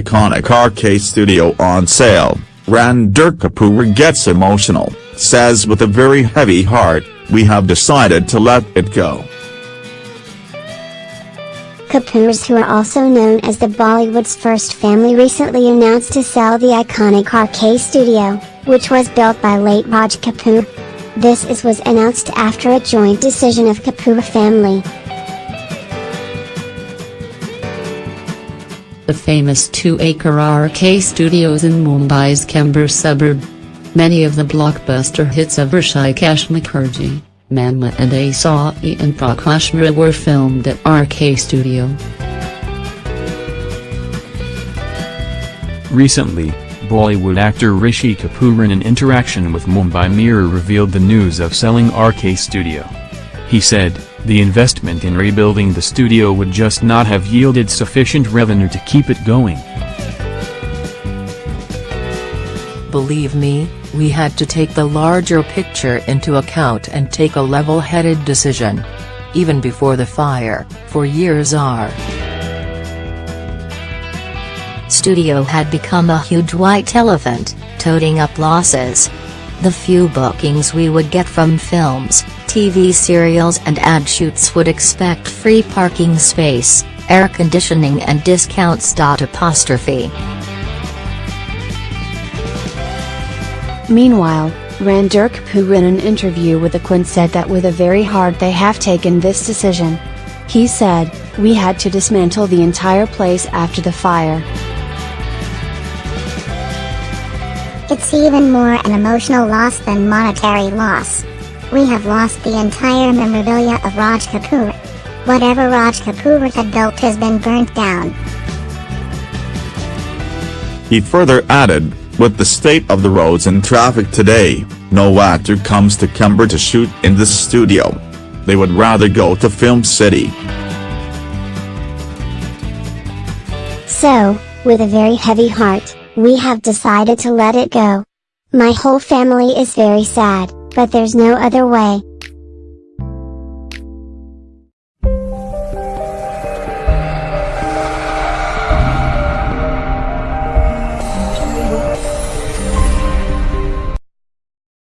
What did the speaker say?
iconic RK studio on sale, Ranbir Kapoor gets emotional, says with a very heavy heart, we have decided to let it go. Kapoors who are also known as the Bollywood's first family recently announced to sell the iconic RK studio, which was built by late Raj Kapoor. This is was announced after a joint decision of Kapoor family. The famous two-acre RK studios in Mumbai's Chembur suburb. Many of the blockbuster hits of Hrishikesh Mukherjee, Manmohan Desai and Prakash were filmed at RK Studio. Recently, Bollywood actor Rishi Kapoor in an interaction with Mumbai Mirror revealed the news of selling RK Studio. He said, the investment in rebuilding the studio would just not have yielded sufficient revenue to keep it going. Believe me, we had to take the larger picture into account and take a level-headed decision. Even before the fire, for years our studio had become a huge white elephant, toting up losses. The few bookings we would get from films, TV serials and ad shoots would expect free parking space, air conditioning and discounts. Apostrophe. Meanwhile, Ranbir Kapoor in an interview with the Quint said that with a very hard they have taken this decision. He said, we had to dismantle the entire place after the fire. It's even more an emotional loss than monetary loss. We have lost the entire memorabilia of Raj Kapoor. Whatever Raj Kapoor had built has been burnt down. He further added, with the state of the roads and traffic today, no actor comes to Chembur to shoot in this studio. They would rather go to Film City. So, with a very heavy heart, we have decided to let it go. My whole family is very sad, but there's no other way.